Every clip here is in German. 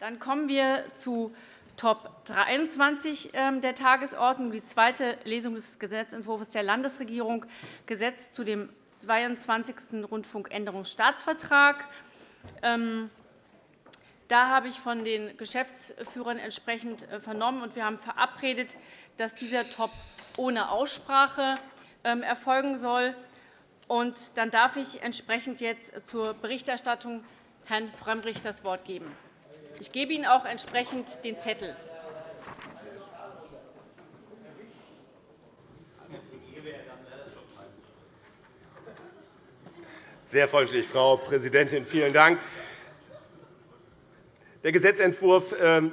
Dann kommen wir zu Top 23 ähm, der Tagesordnung, die zweite Lesung des Gesetzentwurfs der Landesregierung, Gesetz zu dem 22. Rundfunkänderungsstaatsvertrag. Ähm, da habe ich von den Geschäftsführern entsprechend äh, vernommen, und wir haben verabredet, dass dieser Top ohne Aussprache ähm, erfolgen soll. Dann darf ich entsprechend jetzt zur Berichterstattung Herrn Frömmrich das Wort geben. Ich gebe Ihnen auch entsprechend den Zettel. Sehr freundlich, Frau Präsidentin. Vielen Dank. Der Gesetzentwurf ähm,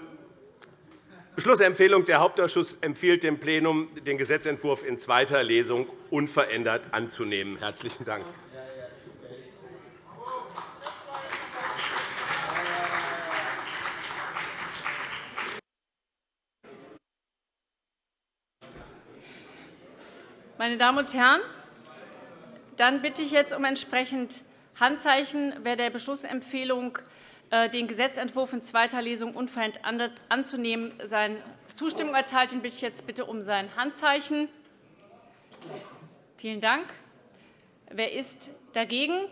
Beschlussempfehlung Der Hauptausschuss empfiehlt dem Plenum, den Gesetzentwurf in zweiter Lesung unverändert anzunehmen. – Herzlichen Dank. Meine Damen und Herren, dann bitte ich jetzt um entsprechend Handzeichen, wer der Beschlussempfehlung, äh, den Gesetzentwurf in zweiter Lesung unverändert anzunehmen, seine Zustimmung erteilt. Den bitte ich jetzt bitte um sein Handzeichen. Vielen Dank. Wer ist dagegen?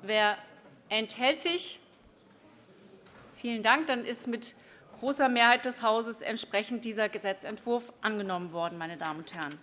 Wer enthält sich? Vielen Dank. Dann ist mit großer Mehrheit des Hauses entsprechend dieser Gesetzentwurf angenommen worden. Meine Damen und Herren.